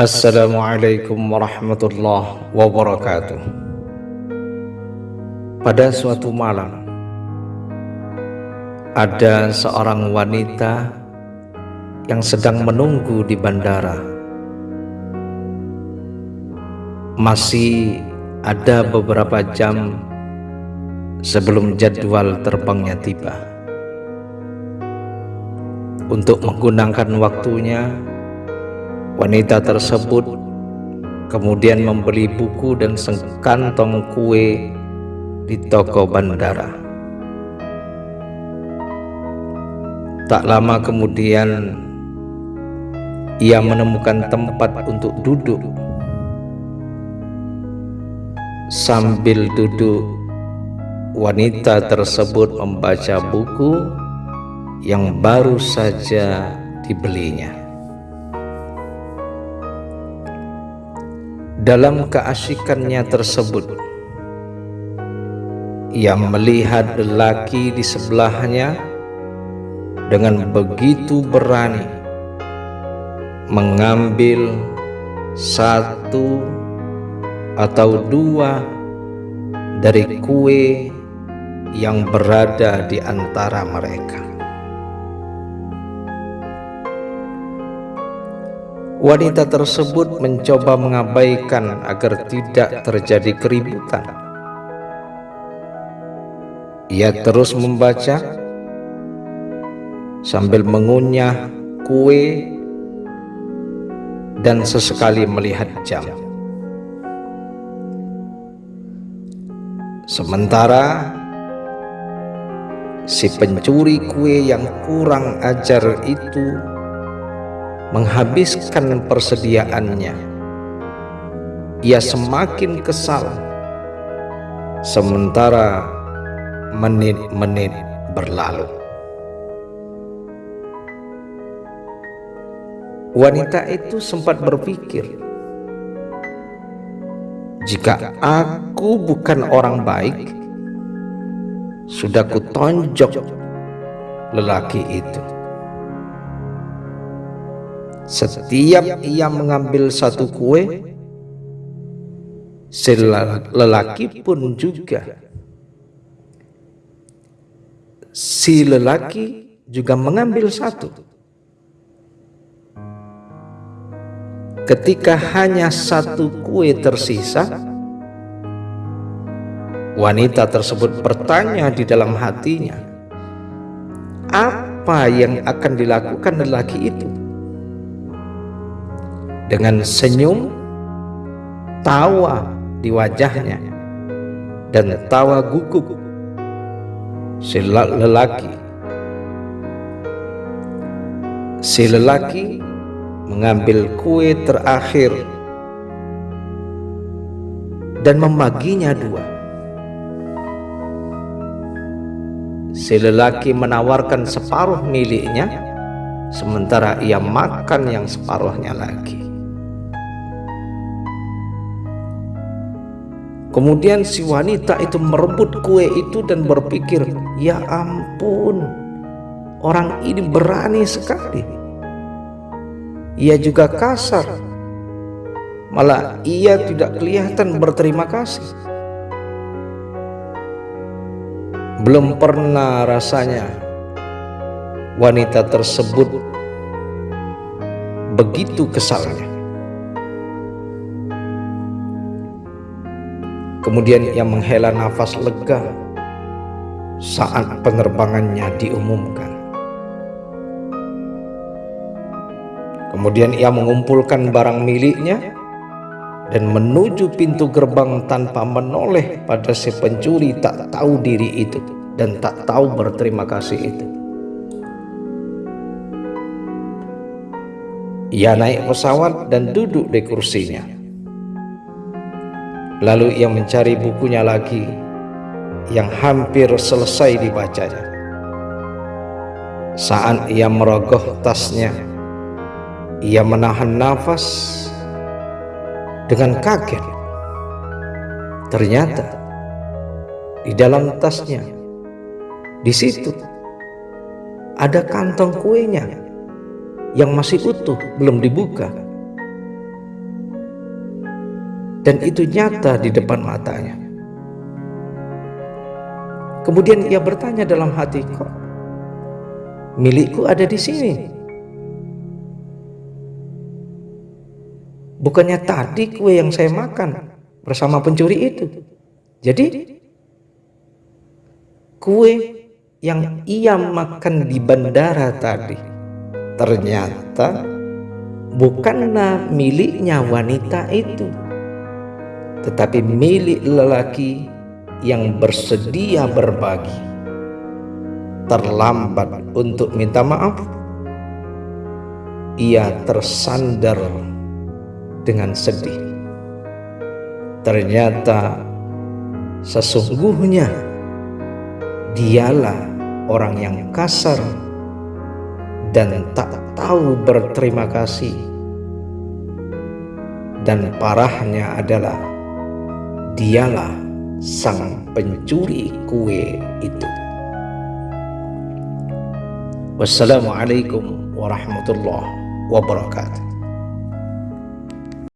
Assalamualaikum warahmatullahi wabarakatuh. Pada suatu malam Ada seorang wanita Yang sedang menunggu di bandara. Masih ada beberapa jam Sebelum jadwal terbangnya tiba. Untuk menggunakan waktunya Wanita tersebut kemudian membeli buku dan sekantong kue di toko bandara. Tak lama kemudian ia menemukan tempat untuk duduk. Sambil duduk, wanita tersebut membaca buku yang baru saja dibelinya. Dalam keasikannya tersebut, ia melihat lelaki di sebelahnya dengan begitu berani mengambil satu atau dua dari kue yang berada di antara mereka. Wanita tersebut mencoba mengabaikan agar tidak terjadi keributan. Ia terus membaca sambil mengunyah kue dan sesekali melihat jam. Sementara si pencuri kue yang kurang ajar itu menghabiskan persediaannya. Ia semakin kesal, sementara menit-menit berlalu. Wanita itu sempat berpikir, jika aku bukan orang baik, sudah kutonjok lelaki itu. Setiap ia mengambil satu kue, lelaki pun juga. Si lelaki juga mengambil satu. Ketika hanya satu kue tersisa, wanita tersebut bertanya di dalam hatinya, apa yang akan dilakukan lelaki itu? Dengan senyum tawa di wajahnya dan tawa gugup. Si lelaki si lelaki mengambil kue terakhir dan membaginya dua. Si lelaki menawarkan separuh miliknya sementara ia makan yang separuhnya lagi Kemudian si wanita itu merebut kue itu dan berpikir, "Ya ampun, orang ini berani sekali." Ia juga kasar, malah ia tidak kelihatan berterima kasih. Belum pernah rasanya wanita tersebut begitu kesalnya. Kemudian ia menghela nafas lega saat penerbangannya diumumkan. Kemudian ia mengumpulkan barang miliknya dan menuju pintu gerbang tanpa menoleh pada si pencuri tak tahu diri itu dan tak tahu berterima kasih itu. Ia naik pesawat dan duduk di kursinya. Lalu ia mencari bukunya lagi yang hampir selesai dibacanya. Saat ia merogoh tasnya, ia menahan nafas dengan kaget. Ternyata di dalam tasnya, di situ ada kantong kuenya yang masih utuh, belum dibuka. Dan itu nyata di depan matanya. Kemudian ia bertanya dalam hati, kok milikku ada di sini? Bukannya tadi kue yang saya makan bersama pencuri itu. Jadi kue yang ia makan di bandara tadi ternyata bukanlah miliknya wanita itu tetapi milik lelaki yang bersedia berbagi. Terlambat untuk minta maaf, ia tersandar dengan sedih. Ternyata sesungguhnya dialah orang yang kasar dan tak tahu berterima kasih. Dan parahnya adalah dialah sang pencuri kue itu. Wassalamualaikum warahmatullahi wabarakatuh.